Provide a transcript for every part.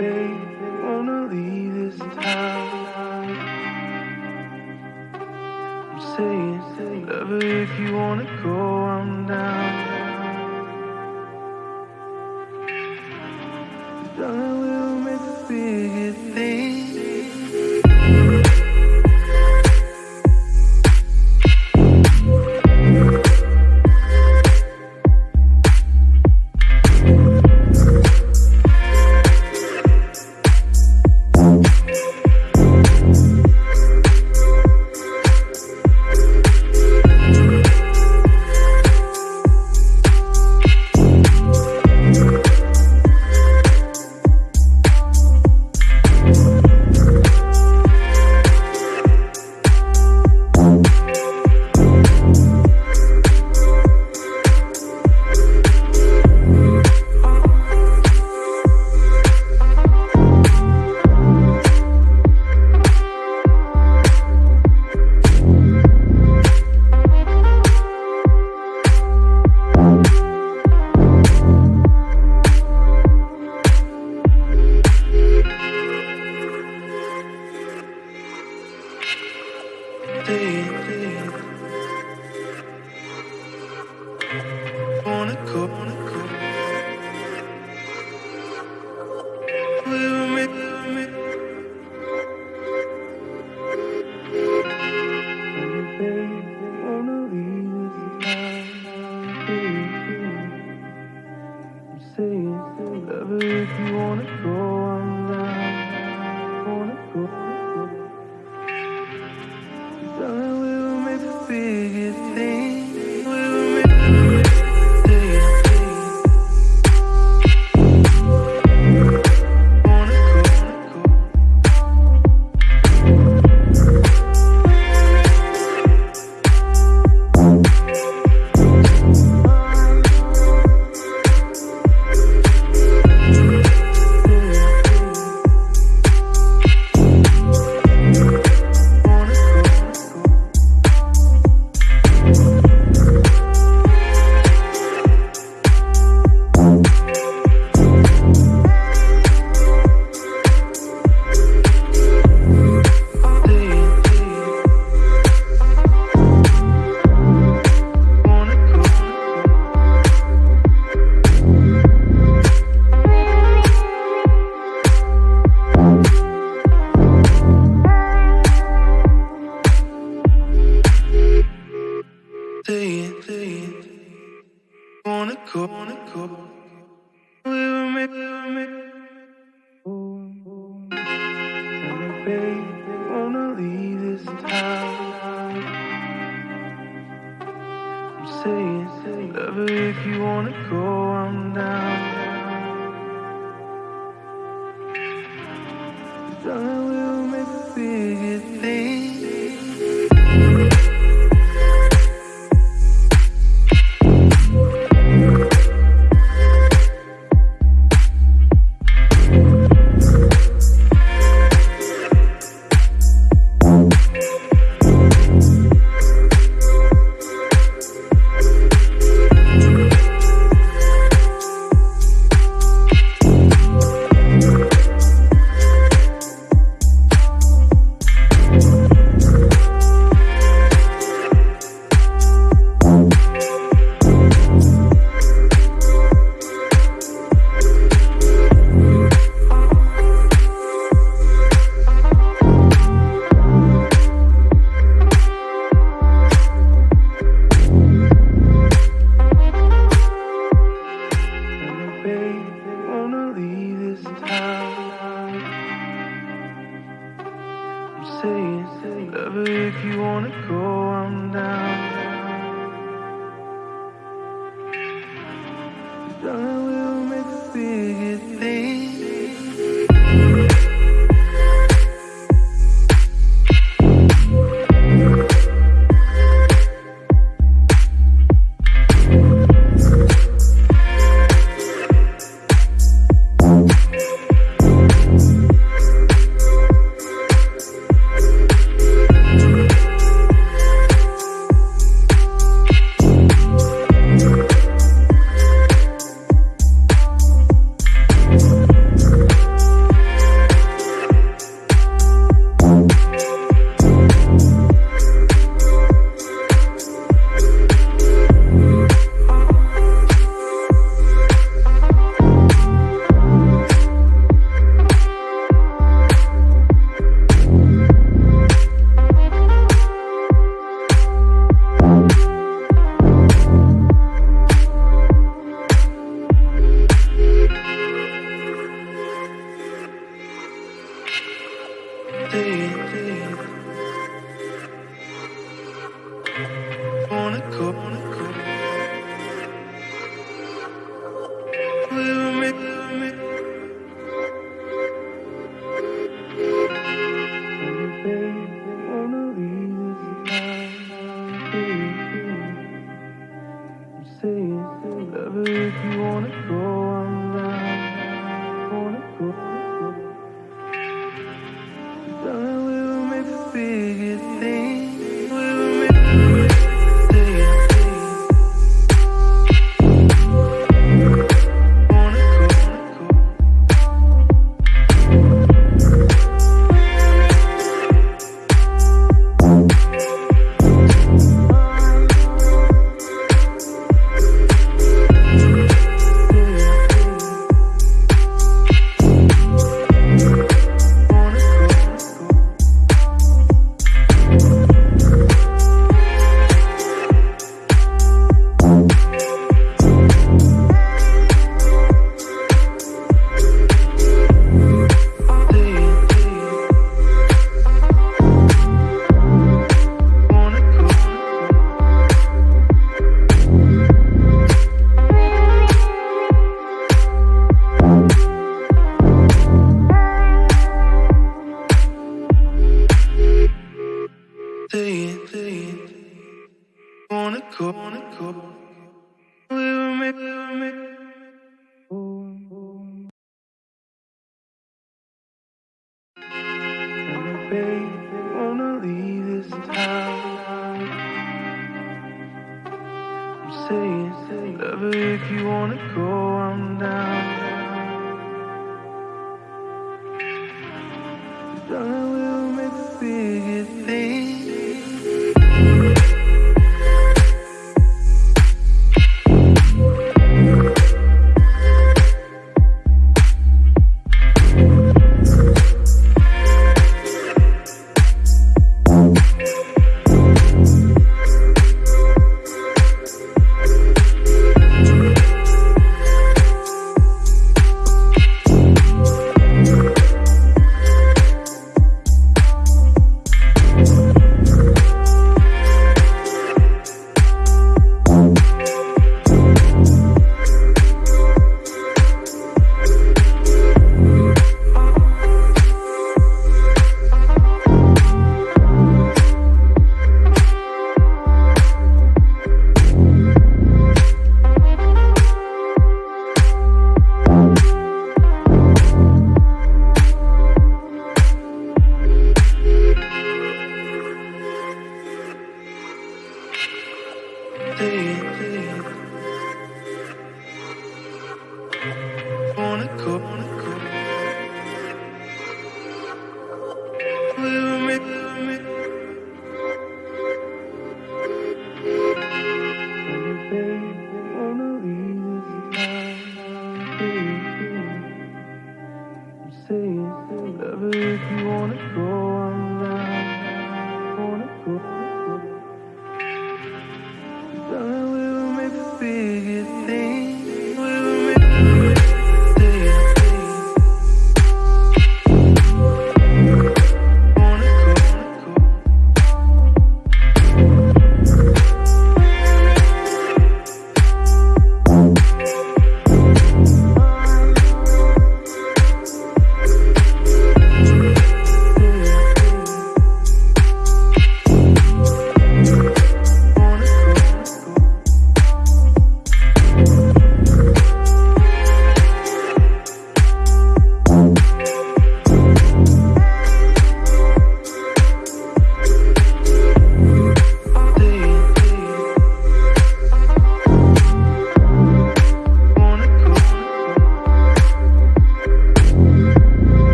baby, wanna leave this town. I'm saying, lover, if you wanna go, I'm down.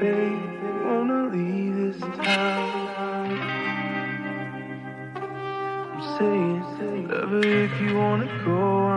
Baby, wanna leave this town. I'm saying, whatever if you wanna go.